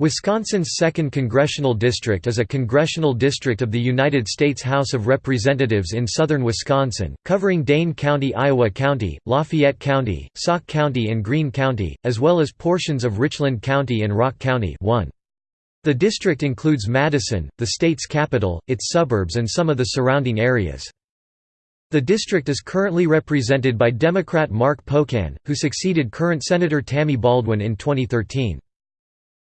Wisconsin's 2nd Congressional District is a congressional district of the United States House of Representatives in southern Wisconsin, covering Dane County Iowa County, Lafayette County, Sauk County and Green County, as well as portions of Richland County and Rock County 1. The district includes Madison, the state's capital, its suburbs and some of the surrounding areas. The district is currently represented by Democrat Mark Pocan, who succeeded current Senator Tammy Baldwin in 2013.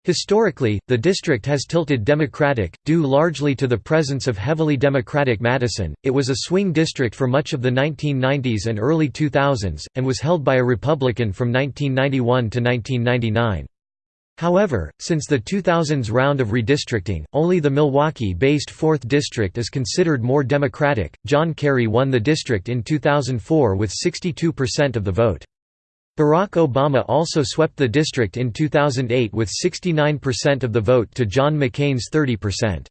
Historically, the district has tilted Democratic, due largely to the presence of heavily Democratic Madison. It was a swing district for much of the 1990s and early 2000s, and was held by a Republican from 1991 to 1999. However, since the 2000s round of redistricting, only the Milwaukee-based 4th District is considered more Democratic. John Kerry won the district in 2004 with 62% of the vote. Barack Obama also swept the district in 2008 with 69% of the vote to John McCain's 30%.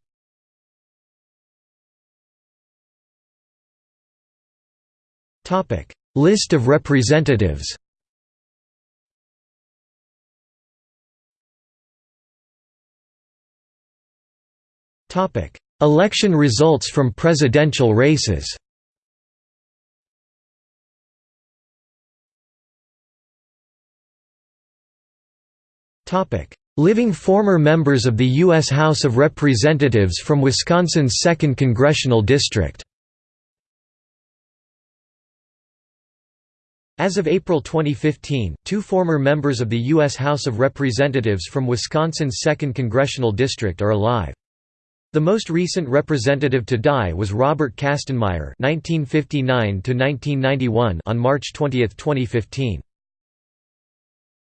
List of representatives Election results from presidential races Living former members of the U.S. House of Representatives from Wisconsin's 2nd Congressional District As of April 2015, two former members of the U.S. House of Representatives from Wisconsin's 2nd Congressional District are alive. The most recent representative to die was Robert Kastenmeier (1959–1991) on March 20, 2015.